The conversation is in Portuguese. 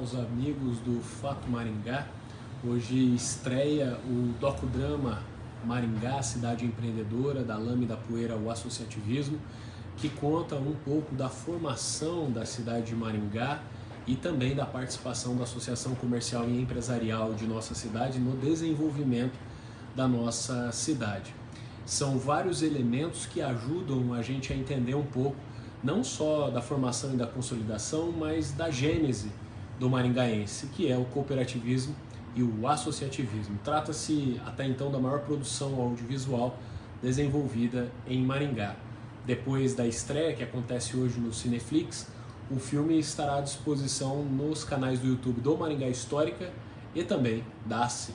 os amigos do Fato Maringá. Hoje estreia o docudrama Maringá, Cidade Empreendedora, da Lame da Poeira ao Associativismo, que conta um pouco da formação da cidade de Maringá e também da participação da Associação Comercial e Empresarial de nossa cidade no desenvolvimento da nossa cidade. São vários elementos que ajudam a gente a entender um pouco não só da formação e da consolidação, mas da gênese do maringaense, que é o cooperativismo e o associativismo. Trata-se até então da maior produção audiovisual desenvolvida em Maringá. Depois da estreia, que acontece hoje no Cineflix, o filme estará à disposição nos canais do YouTube do Maringá Histórica e também da ACI.